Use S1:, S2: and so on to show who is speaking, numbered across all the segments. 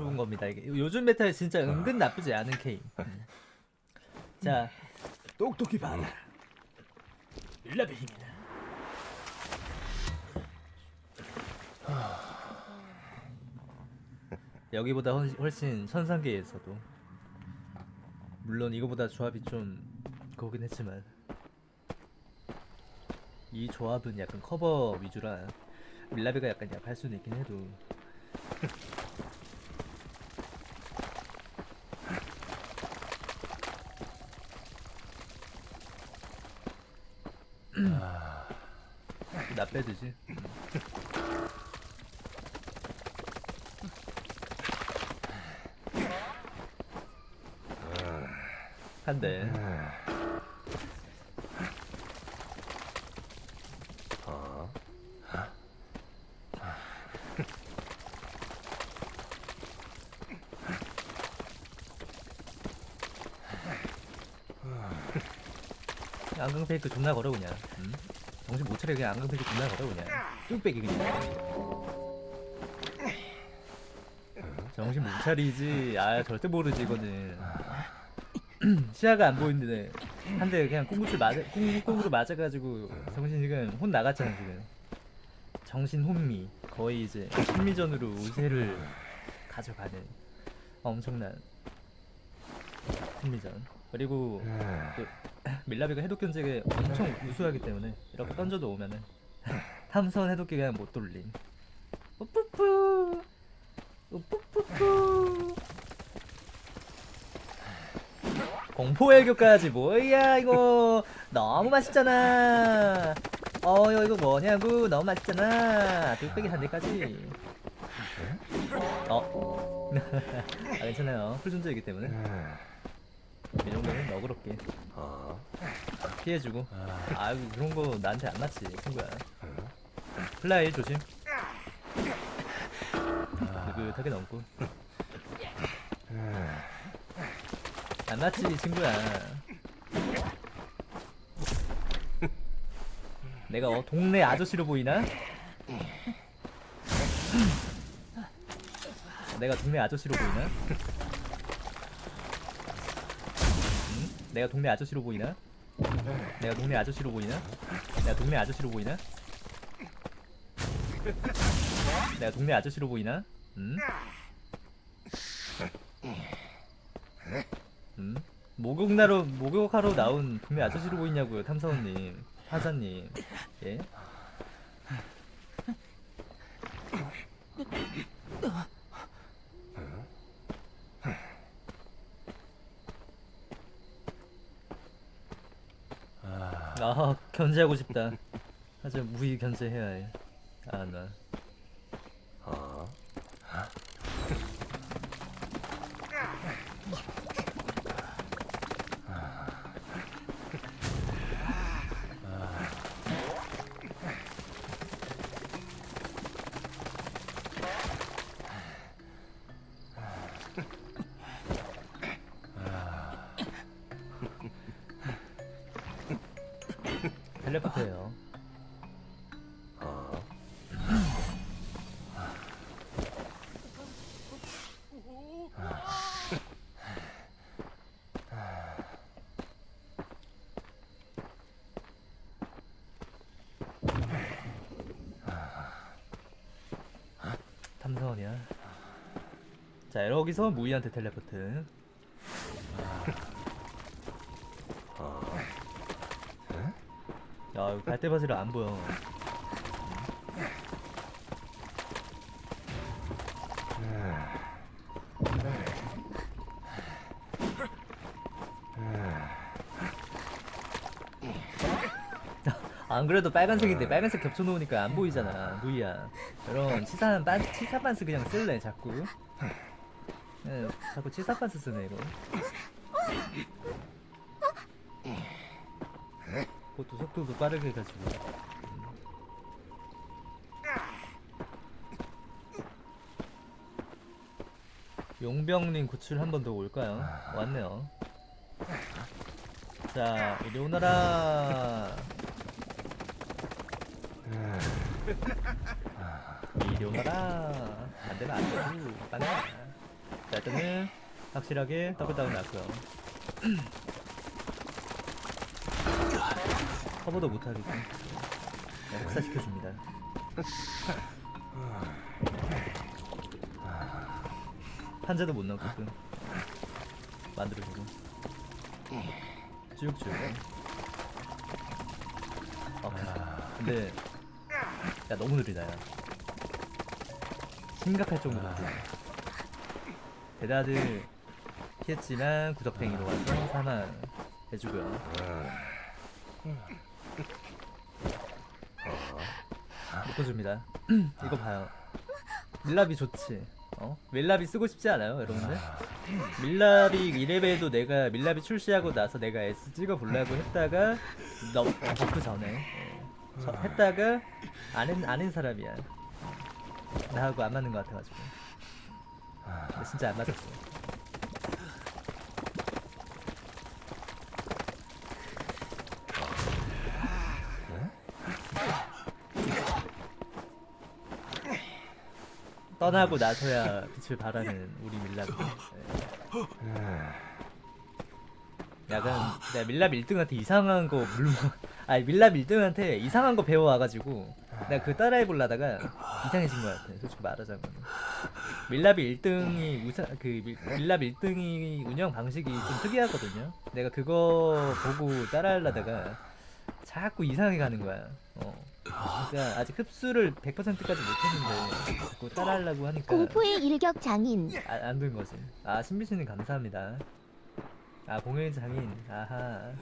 S1: 좋은 겁니다. 이게 요즘 메타에 진짜 은근 나쁘지 않은 케인. 음. 자, 똑똑히 봐라. 일라벨 힘이다. 여기보다 훨- 훨씬 천상계에서도 물론 이거보다 조합이 좀 그거긴 했지만 이 조합은 약간 커버 위주라 밀라베가 약간 약할 수는 있긴 해도 나 빼드지? 한대 안강 페이크 존나 걸어 그냥. 응? 정신 못 차려 그냥 안강 페이크 존나 걸어 그냥. 뚝배기 그냥. 정신 못 차리지. 아 절대 모르지 이거는. 시야가 안 보이는데. 한 대 그냥 꽁구슬 맞아 꽁꽁으로 맞아가지고 정신 지금 혼 나갔잖아 지금. 정신 혼미. 거의 이제 심리전으로 우세를 가져가는 엄청난 심리전. 그리고 또 밀라비가 해독 견제가 엄청 우수하기 때문에 이렇게 던져도 오면은 탐선 해독기 그냥 못 돌림. 우뿌뿌. 우뿌뿌뿌. 공포 애교까지 뭐야 이거? 너무 맛있잖아. 어 이거 뭐냐고? 너무 맛있잖아. 뚝배기 한 대까지. 어? 아, 괜찮아요. 풀존재이기 때문에 이 정도는 너그럽게. 피해주고. 아유 그런 거 나한테 안 맞지 친구야. 플라이 조심. 느긋하게 넘고. 안 맞지 친구야. 내가 어, 동네 아저씨로 보이나? 내가 동네 아저씨로 보이나? 응? 내가 동네 아저씨로 보이나? 내가 동네 아저씨로 보이나? 내가 동네 아저씨로 보이나? 내가 동네 아저씨로 보이나? 응? 응? 목욕나로 목욕하러 나온 동네 아저씨로 보이냐고요 탐사원님 하자님 예? 아 견제하고 싶다. 하지만 무의 견제해야 해아나 텔레포트예요 탐사원이야 자 여기서 무이한테 텔레포트 야, 여기 갈대바지를 안 보여. 안 그래도 빨간색인데 빨간색 겹쳐놓으니까 안 보이잖아. 무이야. 이런 치사한 반 치사 반스 그냥 쓸래 자꾸? 예, 자꾸 치사 반스 쓰네 이거 그것도 속도도 빠르게 해가지고 용병님 구출 한 번 더 올까요? 왔네요. 자 이리 오너라. 이리 오너라. 안되면 안되고 자 일단은 확실하게 더블 다운 났고요 커버도 못하겠고 네, 혹사시켜줍니다. 판자도 못 넣게끔 만들어주고. 쭉쭉. 오케이. 근데 야 너무 느리다 야. 심각할 정도로 느리다. 대다들 피했지만 구석탱이로 와서 사망 해주고요 묶어줍니다. 이거 봐요. 밀랍이 좋지. 어? 밀랍이 쓰고 싶지 않아요 여러분들? 밀랍이 2레벨도 내가 밀랍이 출시하고 나서 내가 S 찍어 보려고 했다가 너 buff 전에. 어, 저- 했다가 아는 아는 사람이야. 나하고 안 맞는 것 같아가지고. 근데 진짜 안 맞았어 떠나고 나서야 빛을 발하는 우리 밀랍이 예. 약간 내가 밀랍 1등한테 이상한 거 물론 아니 밀랍 1등한테 이상한 거 배워와가지고 내가 그 따라해 보려다가 이상해진 것 같아 솔직히 말하자면 밀랍이 1등이 우사 그 밀- 밀랍 1등이 운영 방식이 좀 특이하거든요 내가 그거 보고 따라하려다가 자꾸 이상하게 가는 거야 어. 그러니까 아직 흡수를 100%까지 못했는데 자꾸 따라하려고 하니까
S2: 공포의 일격 장인
S1: 아, 안된 거지. 아 신비씨님 감사합니다. 아 공연 장인. 아하.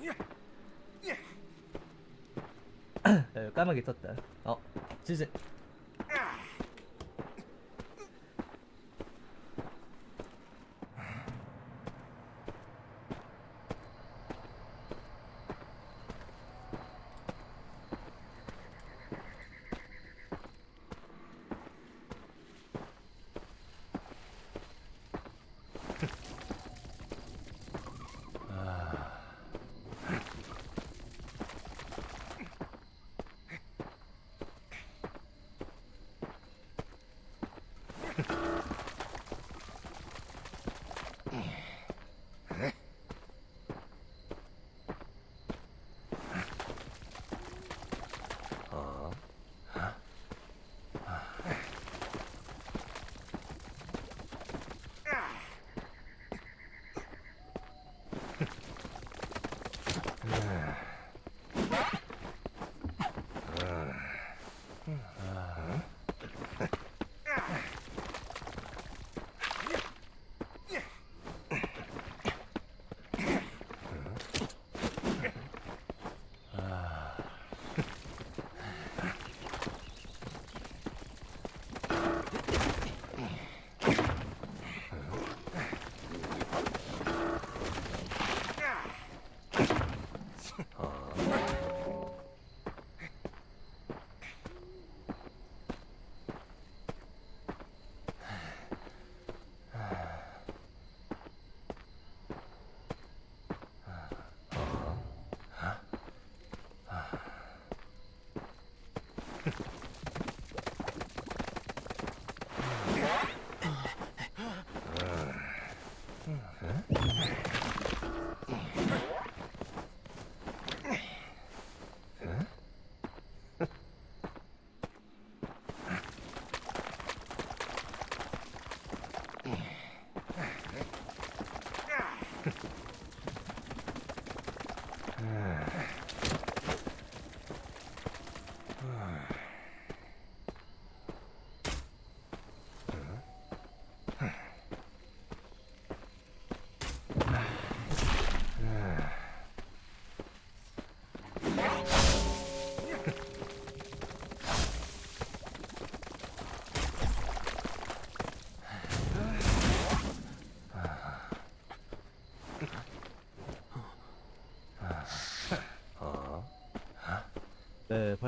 S1: 야, 까마귀 떴다. 어, 지지.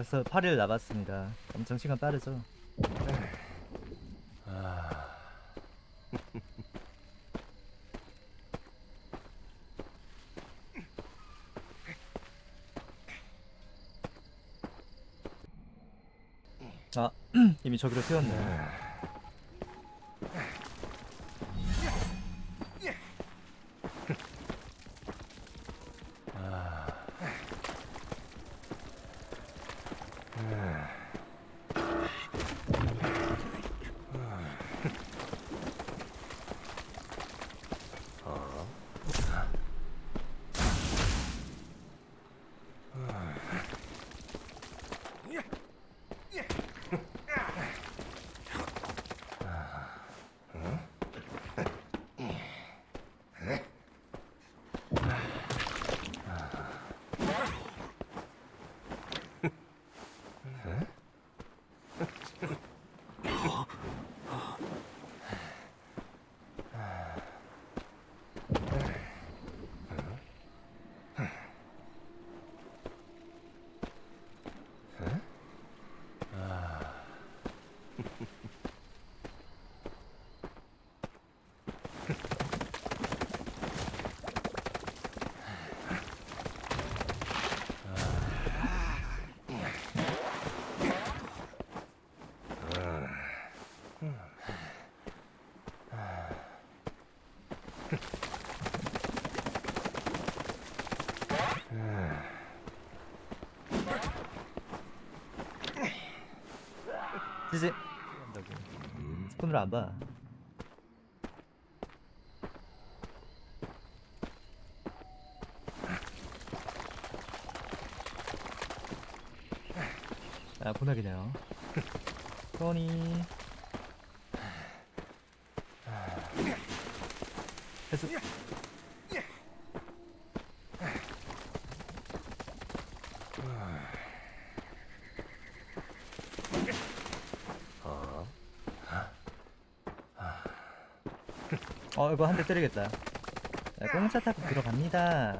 S1: 벌써 8일 남았습니다. 엄청 시간 빠르죠? 아, 이미 저기로 튀었네. 지지. 스폰으로 안 봐. 아 보나기네요. 소니. 해수. 어 이거 한 대 때리겠다. 자, 공차 타고 들어갑니다.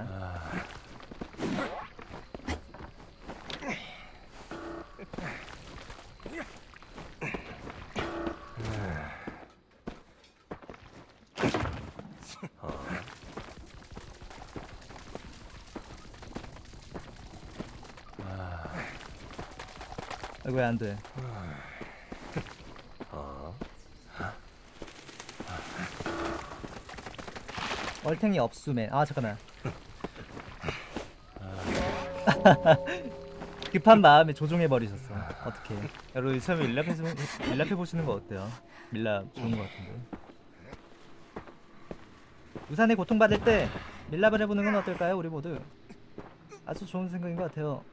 S1: 아이고 왜안 돼? 얼탱이 없수맨. 아 잠깐만. 급한 마음에 조종해 버리셨어. 어떻게? 여러분 처음에 밀랍해 밀랍해 보시는 거 어때요? 밀랍 좋은 거 같은데. 우산에 고통받을 때 밀랍을 해보는 건 어떨까요? 우리 모두 아주 좋은 생각인 것 같아요.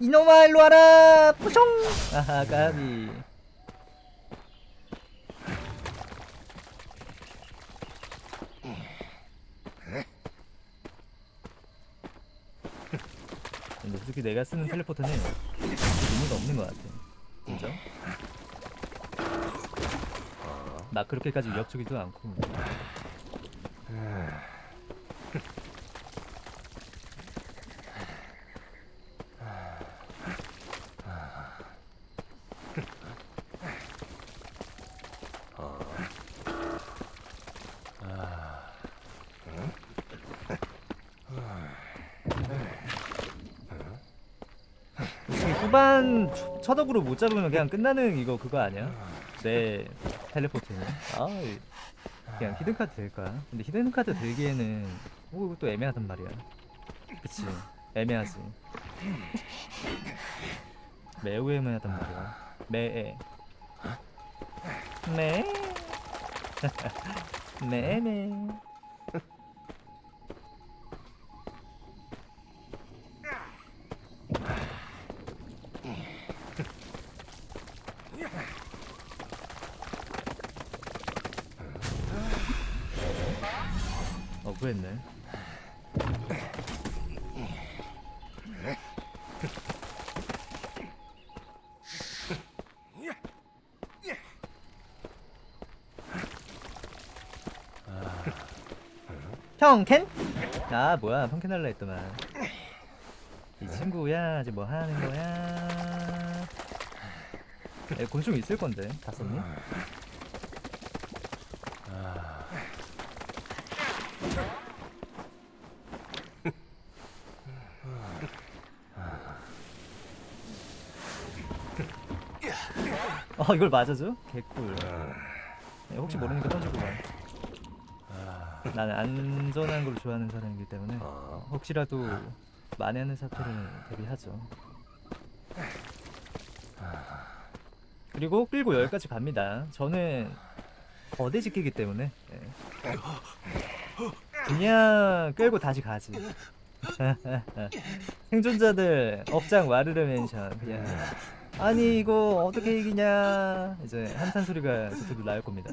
S1: 이놈아 일로 와라. 뿌숑. 아하 까비. 근데 솔직히 내가 쓰는 텔레포트는 의미가 없는 것 같아. 진짜? 막 그렇게까지 위협적이지도 않고 지금 억으로 못 잡으면 그냥 끝나는 이거 그거 아니야? 내아 이- 그냥 hidden card 될 거야 근데 hidden card 들기에는 오 이거 또 애매하단 말이야. 그치? 애매하지. 매우 애매하단 말이야. 매애 매. 매매. 어 그랬네. 형 캔? 아 뭐야. 펑캔 할라 했더만. 이 친구야. 이제 뭐 하는 거야? 에, 곤충 있을 건데 다 썼니? 어어 이걸 맞아줘? 개꿀. 네, 혹시 모르니까 던지고 가 나는 안전한 걸 좋아하는 사람이기 때문에 혹시라도 만회하는 사태를 대비하죠. 그리고 끌고 여기까지 갑니다. 저는 거대 지키기 때문에 예. 그냥 끌고 다시 가지. 생존자들 업장 와르르 멘션 그냥 아니 이거 어떻게 이기냐. 이제 한탄 소리가 저쪽으로 나올 겁니다.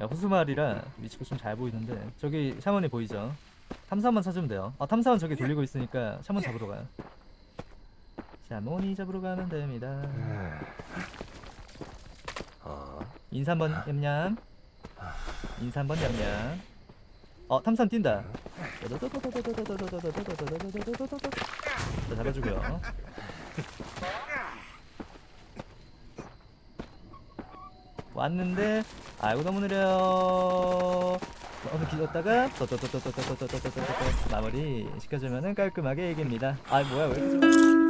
S1: 야 호수마을이라. 위치가 좀잘 보이는데. 저기 샤먼이 보이죠? 탐사만 찾으면 돼요. 아 탐사원 저기 돌리고 있으니까 샤먼 잡으러 가요. 샤몬이 잡으러 가면 됩니다. 인사 한번 냠냠 인사 한번 냠냠 어 탐산 뛴다 네, 자, 잡아주고요. 왔는데 아이고 너무 느려. 어느 길었다가 마무리 시켜주면은 깔끔하게 얘기입니다. 아 뭐야 왜 이렇게